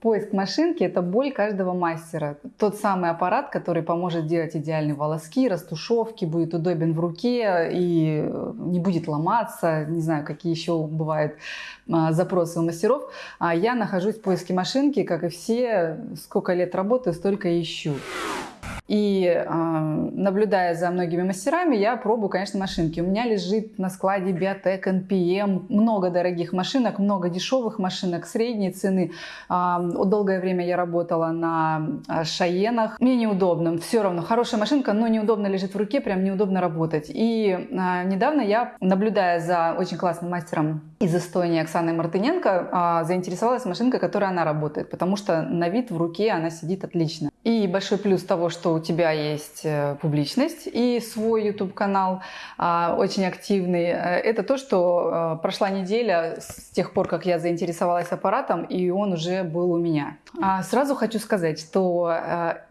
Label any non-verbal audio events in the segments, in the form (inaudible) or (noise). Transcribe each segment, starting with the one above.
Поиск машинки – это боль каждого мастера. Тот самый аппарат, который поможет делать идеальные волоски, растушевки, будет удобен в руке и э, не будет ломаться. Не знаю, какие еще бывают а, запросы у мастеров. А я нахожусь в поиске машинки, как и все. Сколько лет работаю, столько ищу. И э, наблюдая за многими мастерами, я пробую, конечно, машинки. У меня лежит на складе Biotech NPM много дорогих машинок, много дешевых машинок средней цены. Э, долгое время я работала на Шаенах. Мне неудобно, все равно. Хорошая машинка, но неудобно лежит в руке, прям неудобно работать. И э, недавно я, наблюдая за очень классным мастером из Эстонии Оксаной Мартыненко, э, заинтересовалась машинкой, которой она работает, потому что на вид в руке она сидит отлично. И большой плюс того, что у тебя есть э, публичность и свой YouTube-канал а, очень активный, э, это то, что э, прошла неделя с тех пор, как я заинтересовалась аппаратом, и он уже был у меня. А сразу хочу сказать, что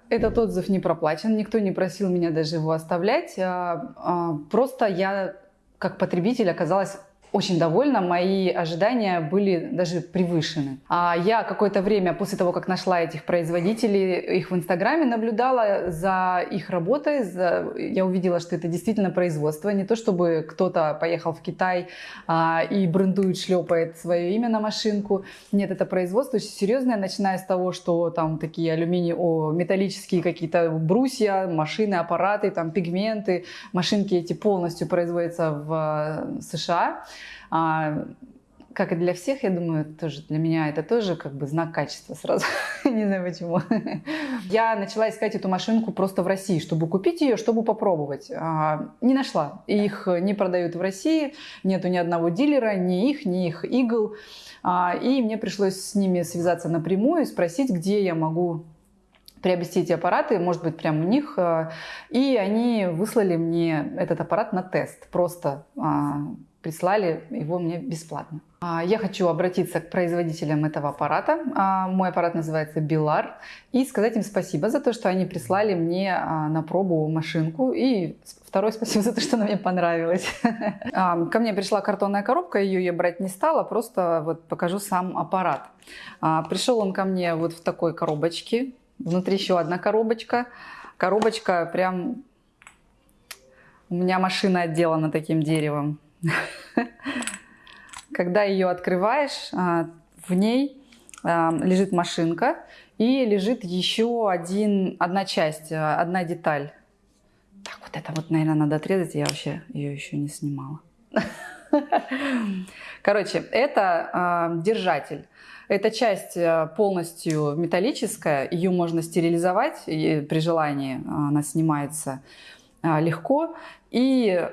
этот отзыв не проплачен, никто не просил меня даже его оставлять. А, просто я как потребитель оказалась очень довольна, мои ожидания были даже превышены. А я какое-то время после того, как нашла этих производителей, их в Инстаграме наблюдала за их работой, за... я увидела, что это действительно производство, не то чтобы кто-то поехал в Китай а, и брендует, шлепает свое имя на машинку. Нет, это производство очень серьезное, начиная с того, что там такие алюминий, о, металлические какие-то брусья, машины, аппараты, там пигменты, машинки эти полностью производятся в э, США. А, как и для всех, я думаю, тоже для меня это тоже как бы знак качества сразу. (laughs) Не знаю почему. Я начала искать эту машинку просто в России, чтобы купить ее, чтобы попробовать. А, не нашла. Их не продают в России, нету ни одного дилера, ни их, ни их игл. А, и мне пришлось с ними связаться напрямую и спросить, где я могу приобрести эти аппараты, может быть, прямо у них. А, и они выслали мне этот аппарат на тест. Просто прислали его мне бесплатно. А, я хочу обратиться к производителям этого аппарата. А, мой аппарат называется Билар. И сказать им спасибо за то, что они прислали мне а, на пробу машинку. И второе (laughs) спасибо за то, что она мне понравилась. (laughs) Ко мне пришла картонная коробка, ее я брать не стала, просто вот покажу сам аппарат. Пришел он ко мне вот в такой коробочке. Внутри еще одна коробочка. Коробочка прям... У меня машина отделана таким деревом. (laughs) Когда ее открываешь, а, в ней а, лежит машинка и лежит еще один, одна часть, а, одна деталь. Так, вот это вот, наверное, надо отрезать, я вообще ее еще не снимала. (laughs) Короче, это держатель. Эта часть полностью металлическая, ее можно стерилизовать при желании, она снимается легко. И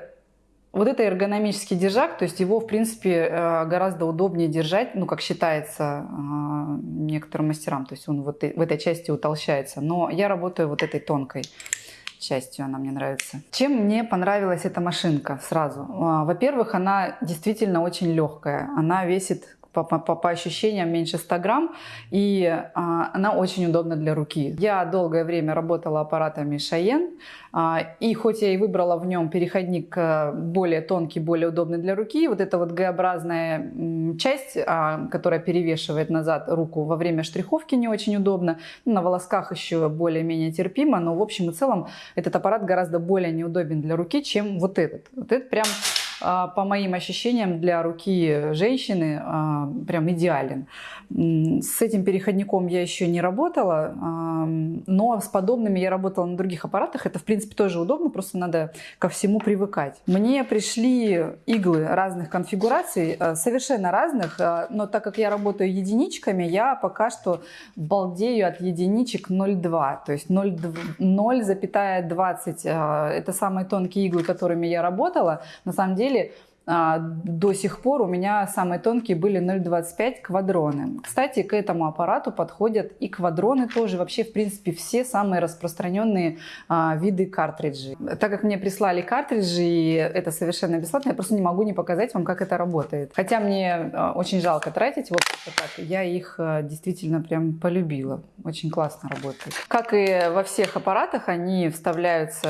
вот это эргономический держак, то есть его, в принципе, э, гораздо удобнее держать, ну, как считается э, некоторым мастерам, то есть он вот в этой части утолщается. Но я работаю вот этой тонкой частью, она мне нравится. Чем мне понравилась эта машинка сразу? А, во-первых, она действительно очень легкая. Она весит по, по, по ощущениям меньше 100 грамм, и а, она очень удобна для руки. Я долгое время работала аппаратами Шаен, а, и хоть я и выбрала в нем переходник а, более тонкий, более удобный для руки, вот эта вот Г-образная часть, а, которая перевешивает назад руку во время штриховки не очень удобно, на волосках еще более-менее терпимо, но в общем и целом этот аппарат гораздо более неудобен для руки, чем вот этот. Вот этот прям по моим ощущениям, для руки женщины а, прям идеален. С этим переходником я еще не работала, но с подобными я работала на других аппаратах. Это, в принципе, тоже удобно, просто надо ко всему привыкать. Мне пришли иглы разных конфигураций, а, совершенно разных, но так как я работаю единичками, я пока что балдею от единичек 0,2, то есть 0,20. Это самые тонкие иглы, которыми я работала. На самом деле деле а, до сих пор у меня самые тонкие были 0,25 квадроны. Кстати, к этому аппарату подходят и квадроны тоже. Вообще, в принципе, все самые распространенные а, виды картриджей. Так как мне прислали картриджи, и это совершенно бесплатно, я просто не могу не показать вам, как это работает. Хотя мне а, очень жалко тратить, вот так, я их а, действительно прям полюбила. Очень классно работает. Как и во всех аппаратах, они вставляются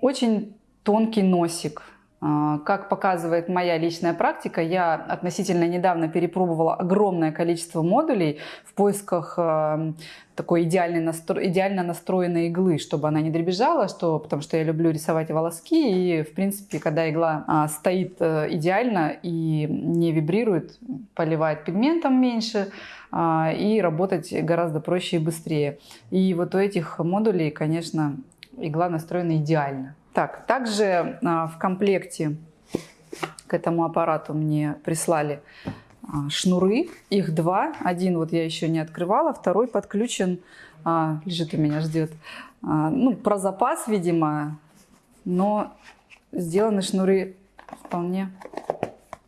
очень тонкий носик как показывает моя личная практика, я относительно недавно перепробовала огромное количество модулей в поисках а, такой идеальной настро... идеально настроенной иглы, чтобы она не дребезжала, что... потому что я люблю рисовать волоски, и, в принципе, когда игла а, стоит а, идеально и не вибрирует, поливает пигментом меньше, а, и работать гораздо проще и быстрее. И вот у этих модулей, конечно, игла настроена идеально. Так, также а, в комплекте к этому аппарату мне прислали а, шнуры. Их два. Один вот я еще не открывала, второй подключен, а, лежит у меня, ждет. Ну, про запас, видимо, но сделаны шнуры вполне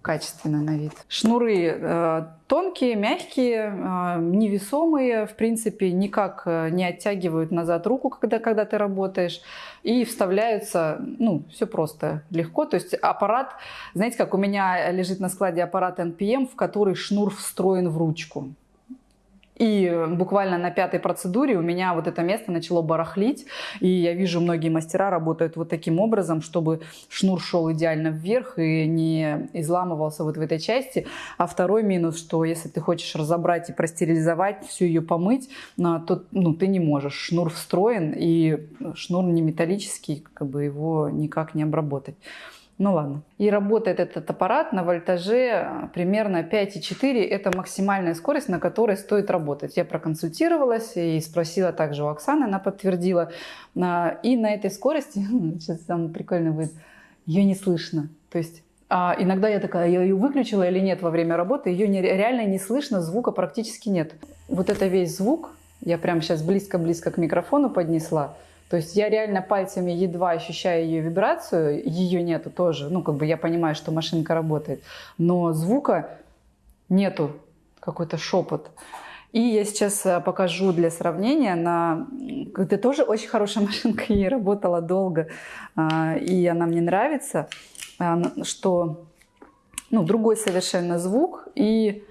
качественно на вид. Шнуры э, тонкие, мягкие, э, невесомые, в принципе, никак э, не оттягивают назад руку, когда, когда ты работаешь, и вставляются, ну, все просто, легко. То есть аппарат, знаете, как у меня лежит на складе аппарат NPM, в который шнур встроен в ручку. И буквально на пятой процедуре у меня вот это место начало барахлить. И я вижу, многие мастера работают вот таким образом, чтобы шнур шел идеально вверх и не изламывался вот в этой части. А второй минус, что если ты хочешь разобрать и простерилизовать, всю ее помыть, а, то ну, ты не можешь. Шнур встроен, и шнур не металлический, как бы его никак не обработать. Ну ладно. И работает этот аппарат на вольтаже примерно 5,4. Это максимальная скорость, на которой стоит работать. Я проконсультировалась и спросила также у Оксаны, она подтвердила. А, и на этой скорости, (laughs) сейчас самый прикольный будет, ее не слышно. То есть а иногда я такая, я ее выключила или нет во время работы, ее не, реально не слышно, звука практически нет. Вот это весь звук, я прямо сейчас близко-близко к микрофону поднесла, то есть я реально пальцами едва ощущаю ее вибрацию, ее нету тоже. Ну, как бы я понимаю, что машинка работает, но звука нету, какой-то шепот. И я сейчас э, покажу для сравнения на... Это тоже очень хорошая (laughs) машинка, ей работала долго, а, и она мне нравится, а, что ну, другой совершенно звук, и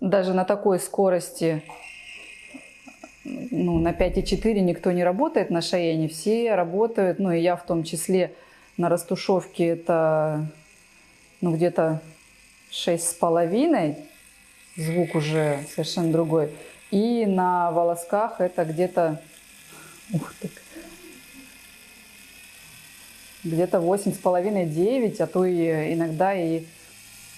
даже на такой скорости ну, на 5,4 никто не работает на Шаене, все работают, ну и я в том числе на растушевке это ну, где-то 6,5, звук уже совершенно другой. И на волосках это где-то где-то 8,5-9, а то и иногда и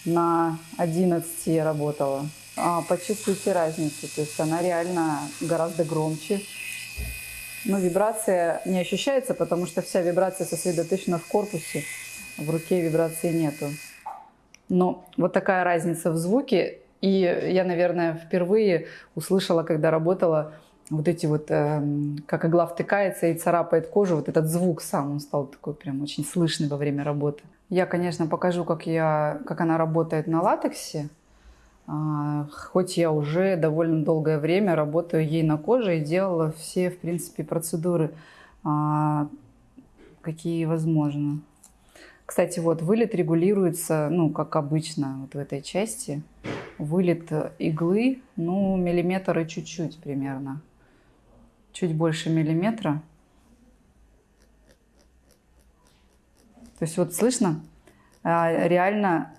на 11 я работала а, почувствуете разницу. То есть она реально гораздо громче. Но вибрация не ощущается, потому что вся вибрация сосредоточена в корпусе. В руке вибрации нету. Но вот такая разница в звуке. И я, наверное, впервые услышала, когда работала, вот эти вот, э, как игла втыкается и царапает кожу, вот этот звук сам, он стал такой прям очень слышный во время работы. Я, конечно, покажу, как, я, как она работает на латексе. А, хоть я уже довольно долгое время работаю ей на коже и делала все, в принципе, процедуры, а, какие возможно. Кстати, вот вылет регулируется, ну, как обычно, вот в этой части. Вылет иглы, ну, миллиметр и чуть-чуть примерно. Чуть больше миллиметра. То есть вот слышно, а, реально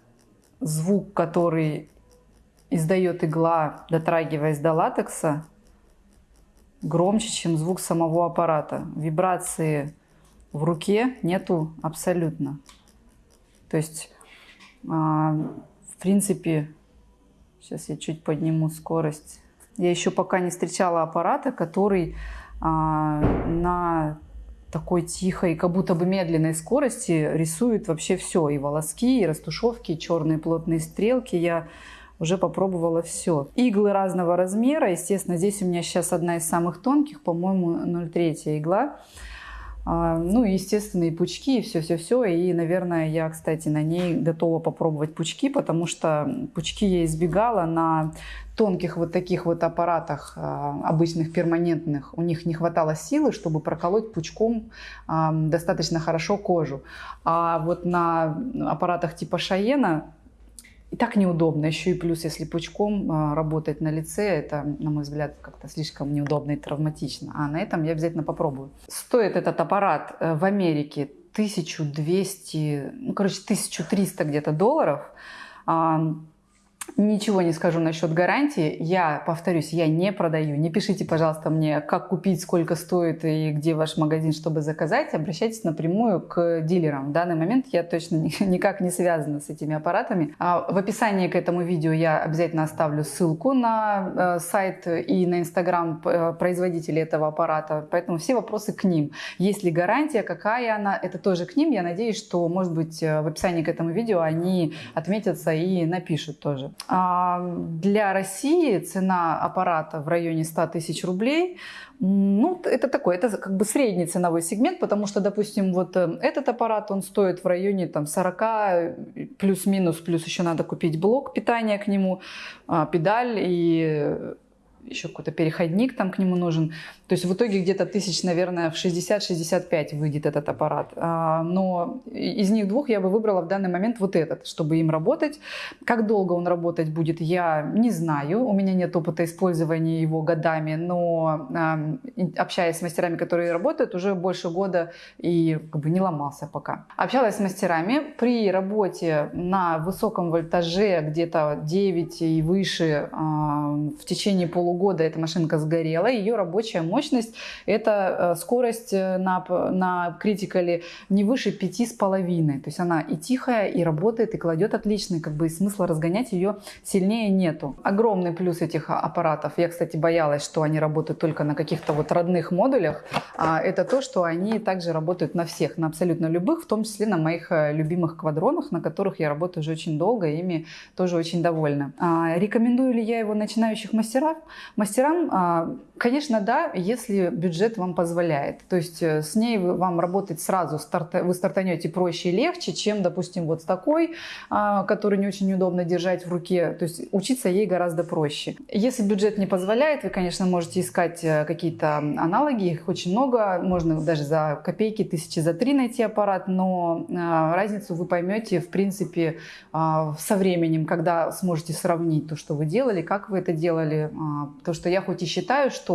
звук, который издает игла, дотрагиваясь до латекса, громче, чем звук самого аппарата. Вибрации в руке нету абсолютно. То есть, а, в принципе, сейчас я чуть подниму скорость. Я еще пока не встречала аппарата, который а, на такой тихой, как будто бы медленной скорости рисует вообще все. И волоски, и растушевки, и черные плотные стрелки. Я уже попробовала все. Иглы разного размера, естественно, здесь у меня сейчас одна из самых тонких, по-моему, 0,3 игла. А, ну, естественно, и пучки, и все-все-все. И, наверное, я, кстати, на ней готова попробовать пучки, потому что пучки я избегала на тонких вот таких вот аппаратах, а, обычных перманентных. У них не хватало силы, чтобы проколоть пучком достаточно хорошо кожу. А вот на аппаратах типа Шаена и так неудобно. Еще и плюс, если пучком а, работать на лице, это, на мой взгляд, как-то слишком неудобно и травматично. А на этом я обязательно попробую. Стоит этот аппарат э, в Америке 1200, ну, короче, 1300 где-то долларов. Ничего не скажу насчет гарантии. Я, повторюсь, я не продаю. Не пишите, пожалуйста, мне, как купить, сколько стоит и где ваш магазин, чтобы заказать. Обращайтесь напрямую к дилерам. В данный момент я точно (laughs) никак не связана с этими аппаратами. А в описании к этому видео я обязательно оставлю ссылку на э, сайт и на инстаграм э, производителя этого аппарата. Поэтому все вопросы к ним. Есть ли гарантия, какая она, это тоже к ним. Я надеюсь, что, может быть, э, в описании к этому видео они отметятся и напишут тоже. А, для России цена аппарата в районе 100 тысяч рублей. Ну, это такой, это как бы средний ценовой сегмент, потому что, допустим, вот э, этот аппарат, он стоит в районе там 40 плюс-минус, плюс еще надо купить блок питания к нему, а, педаль и еще какой-то переходник там к нему нужен. То есть в итоге где-то тысяч, наверное, в 60-65 выйдет этот аппарат. А, но из них двух я бы выбрала в данный момент вот этот, чтобы им работать. Как долго он работать будет, я не знаю. У меня нет опыта использования его годами, но общаясь с мастерами, которые работают, уже больше года и как бы не ломался пока. Общалась с мастерами. При работе на высоком вольтаже, где-то 9 и выше, в течение полугода полгода эта машинка сгорела, ее рабочая мощность – это э, скорость э, на, на критикале не выше 5,5. То есть она и тихая, и работает, и кладет отлично, как бы и смысла разгонять ее сильнее нету. Огромный плюс этих аппаратов, я, кстати, боялась, что они работают только на каких-то вот родных модулях, а это то, что они также работают на всех, на абсолютно любых, в том числе на моих э, любимых квадронах, на которых я работаю уже очень долго, и ими тоже очень довольна. А, рекомендую ли я его начинающих мастеров? Мастерам, а, конечно, да, если бюджет вам позволяет. То есть э, с ней вам работать сразу, вы стартанете проще и легче, чем, допустим, вот с такой, а, который не очень удобно держать в руке. То есть учиться ей гораздо проще. Если бюджет не позволяет, вы, конечно, можете искать э, какие-то аналоги, их очень много, можно даже за копейки, тысячи за три найти аппарат, но а, разницу вы поймете, в принципе, со временем, когда сможете сравнить то, что вы делали, как вы это делали, то, что я хоть и считаю, что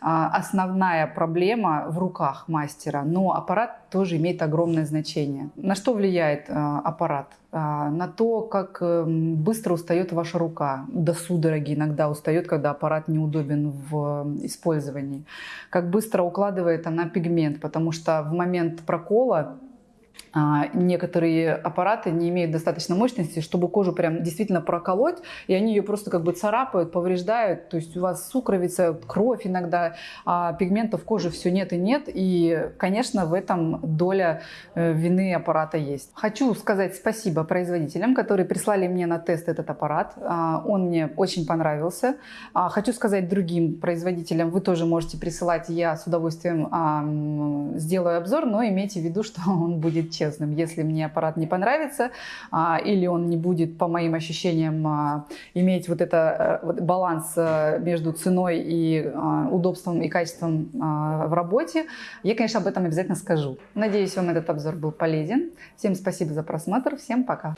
а, основная проблема в руках мастера, но аппарат тоже имеет огромное значение. На что влияет а, аппарат? А, на то, как эм, быстро устает ваша рука. До судороги иногда устает, когда аппарат неудобен в использовании. Как быстро укладывает она пигмент, потому что в момент прокола а, некоторые аппараты не имеют достаточно мощности, чтобы кожу прям действительно проколоть, и они ее просто как бы царапают, повреждают. То есть у вас сукровица, кровь иногда, а пигментов в коже все нет и нет. И, конечно, в этом доля э, вины аппарата есть. Хочу сказать спасибо производителям, которые прислали мне на тест этот аппарат. А, он мне очень понравился. А, хочу сказать другим производителям, вы тоже можете присылать, я с удовольствием сделаю обзор, но имейте в виду, (laughs) что он будет честным. Если мне аппарат не понравится а, или он не будет, по моим ощущениям, а, иметь вот это э, баланс э, между ценой и а, удобством и качеством в работе, я, конечно, об этом обязательно скажу. Надеюсь, вам этот обзор был полезен. Всем спасибо за просмотр. Всем пока.